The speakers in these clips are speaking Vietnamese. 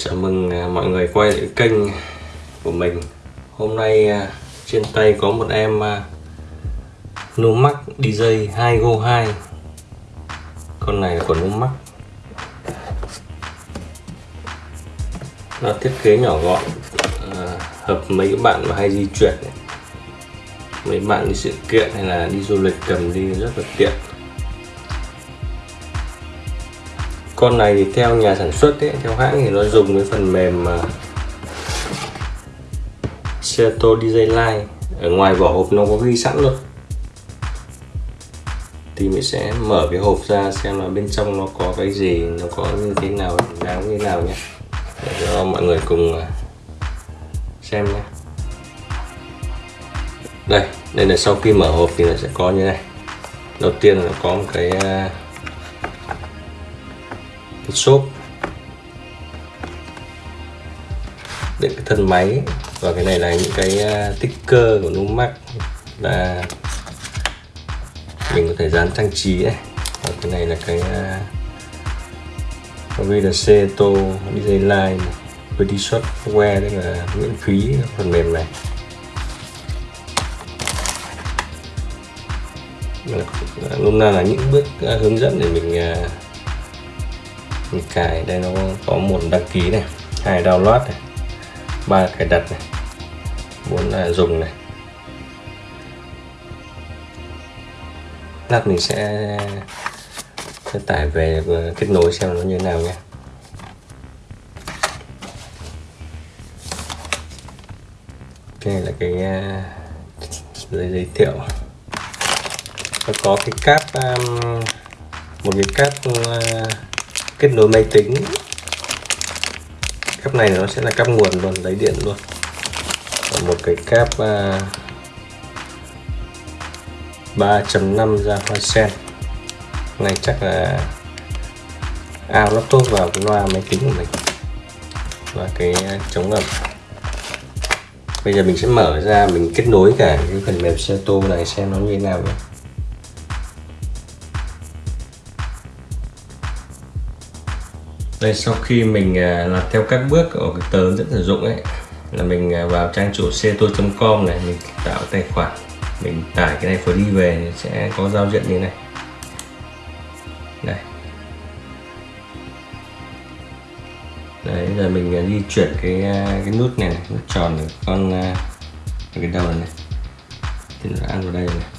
Chào mừng à, mọi người quay lại kênh của mình. Hôm nay à, trên tay có một em à, Numax DJ 2 Go 2 Con này là của Numax. Nó thiết kế nhỏ gọn Hợp mấy bạn mà hay di chuyển Mấy bạn đi sự kiện hay là đi du lịch cầm đi rất là tiện. Con này thì theo nhà sản xuất ấy, theo hãng thì nó dùng cái phần mềm mà Seattle DJ Line. Ở ngoài vỏ hộp nó có ghi sẵn luôn. Thì mình sẽ mở cái hộp ra xem là bên trong nó có cái gì nó có như thế nào đáng như nào nhé. Để cho mọi người cùng à, xem nhé. Đây đây là sau khi mở hộp thì nó sẽ có như này. Đầu tiên là có một cái à, cái xốp để cái thân máy. Và cái này là những cái à, sticker của Numax là mình có thể dán trang trí này và cái này là cái à, VDC Tô DJ Line Pretty Software đây là miễn phí phần mềm này. Luôn à, là những bước hướng dẫn để mình mình cài đây nó có một đăng ký này hai download này ba cài đặt này bốn là dùng này. Lát mình sẽ, sẽ tải về ờ, kết nối xem nó như thế nào nhé. Cái này là cái giới giấy giới thiệu. Nó có cái cáp um, một cái cáp uh, kết nối máy tính. Cáp này nó sẽ là cáp nguồn luôn lấy điện luôn. Và một cái cáp à, uh, 3.5 ra hoa sen. Này chắc là ao laptop vào cái loa máy tính của mình. Và cái à, chống ngập. bây giờ mình sẽ mở ra mình kết nối cả cái phần mềm Seto này xem nó như thế nào nhé. Đây sau khi mình à, làm theo các bước ở cái tờ dẫn sử dụng ấy là mình à, vào trang chủ ceto.com này mình tạo tài khoản mình tải cái này free về sẽ có giao diện như này. Đây đấy giờ mình à, di chuyển cái cái nút này, này nút tròn này, con cái đầu này. Thì nó ăn vào đây này.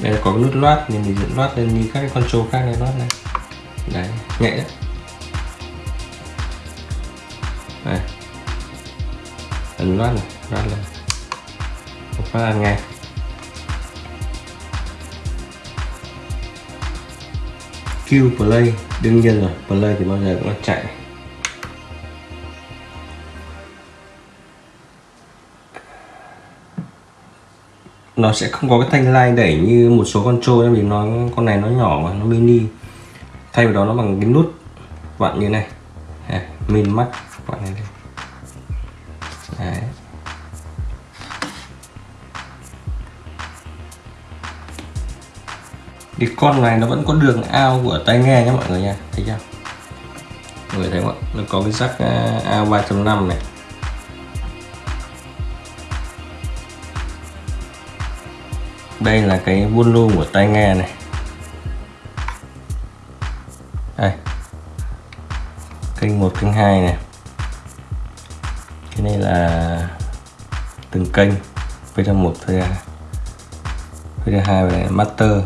Đây là có nút loát nên mình dẫn loát lên như các cái control khác này, loát này đấy, nhẹ đấy đây. Ấn loát này, loát lên. Một phát ăn ngay Q play, đương nhiên rồi, play thì bao giờ cũng là chạy. Nó sẽ không có cái thanh lai đẩy như một số con trôi vì nó con này nó nhỏ mà nó mini. Thay vào đó nó bằng cái nút vặn như này. À, min max vặn này Đấy. cái con này nó vẫn có đường ao của tai nghe nhé mọi người nha thấy chưa? Mọi người thấy không ạ? Nó có cái rắc à, ao 3.5 này. Đây là cái volume của tai nghe này. Đây. Kênh 1 kênh 2 này. Cái này là từng kênh. VD1 VD2 VD2 và master.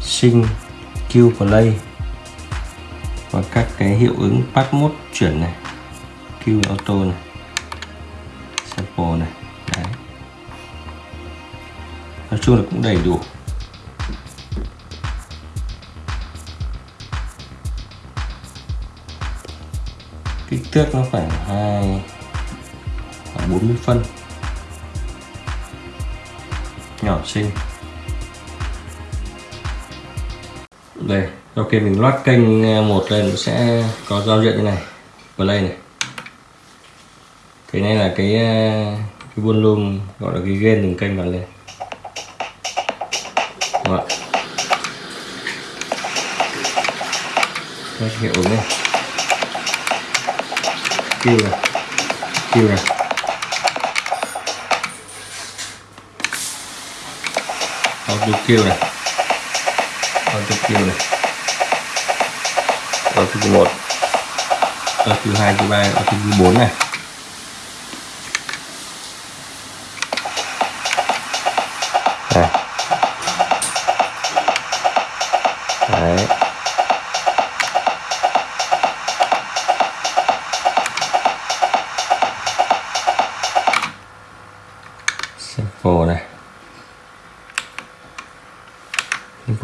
Sinh Q play. Và các cái hiệu ứng pass mode chuyển này. Q auto này. Sample này nói chung là cũng đầy đủ. Kích thước nó phải hai, khoảng 40 phân. Nhỏ xinh. Đây sau khi mình loát kênh à, một lên, nó sẽ có giao diện như này. Play này. Cái này là cái à, cái volume gọi là cái gain từng kênh vào lên Vâng Đó. Đây, vâng, hiệu ứng này. Kêu này. Kêu này. Vâng, auto kêu này. Auto kêu này. Auto thứ một. Auto thứ hai thứ ba auto thứ bốn này.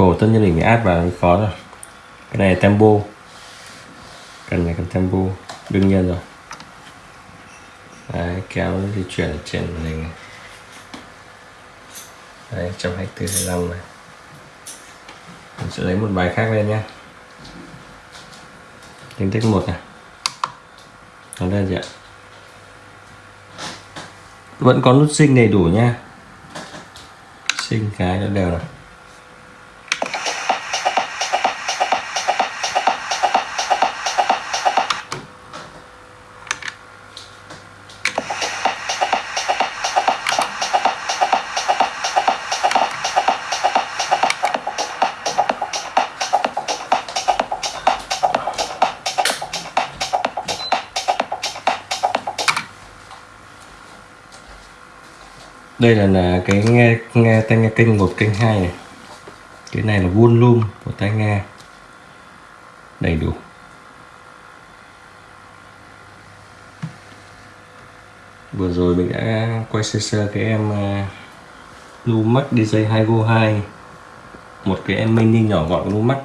Cổ tất nhiên mình phải áp vào khó rồi. Cái này là tempo. Cần này cần tempo, đương nhiên rồi. Đấy, kéo di chuyển ở trên màn hình này. Đấy 124 25 này. Mình sẽ lấy một bài khác lên nhé tính tích một này. Nó đây gì ạ? Vẫn có nút sinh đầy đủ nha sinh cái nó đều này. Đây là, là cái nghe nghe tai nghe kênh một kênh hai này. Cái này là volume của tai nghe. Đầy đủ. Vừa rồi mình đã quay sơ sơ cái em à, Lumax DJ 2 Go 2 một cái em mini nhỏ gọn Lumax.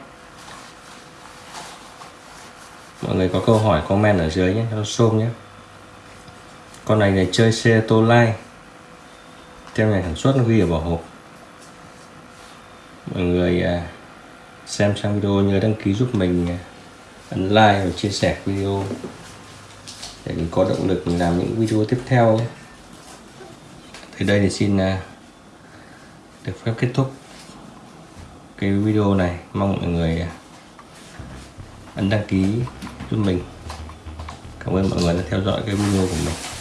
Mọi người có câu hỏi comment ở dưới nhé cho xôm nhé. Con này này chơi xe tô lai theo ngày sản xuất nó ghi ở vỏ hộp mọi người à, xem xong video, nhớ đăng ký giúp mình à, ấn like và chia sẻ video để mình có động lực mình làm những video tiếp theo nhé. Đây thì xin à, được phép kết thúc cái video này. Mong mọi người ấn đăng ký giúp mình. Cảm ơn mọi người đã theo dõi cái video của mình.